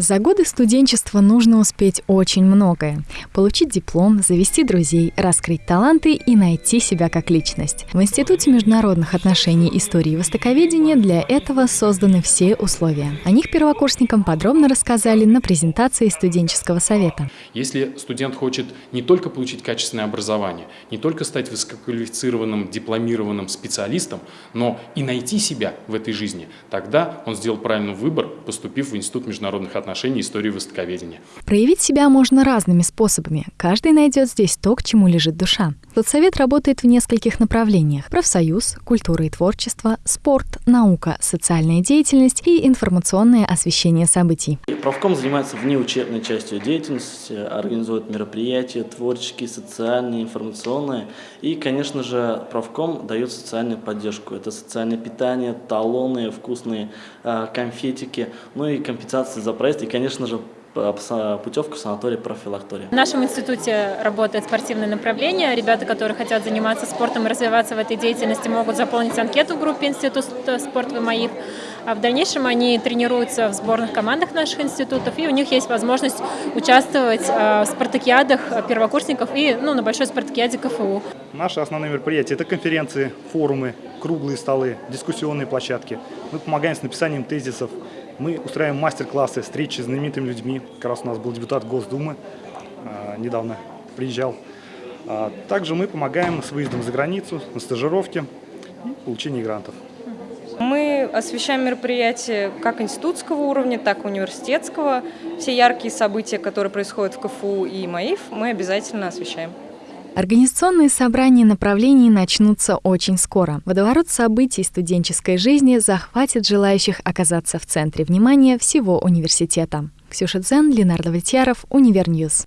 За годы студенчества нужно успеть очень многое. Получить диплом, завести друзей, раскрыть таланты и найти себя как личность. В Институте международных отношений истории и востоковедения для этого созданы все условия. О них первокурсникам подробно рассказали на презентации студенческого совета. Если студент хочет не только получить качественное образование, не только стать высококвалифицированным, дипломированным специалистом, но и найти себя в этой жизни, тогда он сделал правильный выбор, поступив в Институт международных отношений отношений истории востоковедения. Проявить себя можно разными способами. Каждый найдет здесь то, к чему лежит душа. Соцсовет работает в нескольких направлениях. Профсоюз, культура и творчество, спорт, наука, социальная деятельность и информационное освещение событий. Правком занимается внеучебной частью деятельности, организует мероприятия творческие, социальные, информационные. И, конечно же, правком дает социальную поддержку. Это социальное питание, талоны, вкусные э, конфетики, ну и компенсации за проезд. И, конечно же, путевку в санаторий профилактория. В нашем институте работает спортивное направление. Ребята, которые хотят заниматься спортом и развиваться в этой деятельности, могут заполнить анкету в группе Институт спорт ВМАИФ. А в дальнейшем они тренируются в сборных командах наших институтов, и у них есть возможность участвовать в спартакиадах первокурсников и ну, на большой спартакиаде КФУ. Наши основные мероприятия – это конференции, форумы, круглые столы, дискуссионные площадки. Мы помогаем с написанием тезисов, мы устраиваем мастер-классы, встречи с знаменитыми людьми. Как раз у нас был депутат Госдумы, а, недавно приезжал. А, также мы помогаем с выездом за границу, на стажировки и получении грантов. Мы освещаем мероприятия как институтского уровня, так и университетского. Все яркие события, которые происходят в КФУ и МАИФ, мы обязательно освещаем. Организационные собрания направлений начнутся очень скоро. Водоворот событий студенческой жизни захватит желающих оказаться в центре внимания всего университета. Ксюша Дзен, Ленардо Влетьяров, Univer News.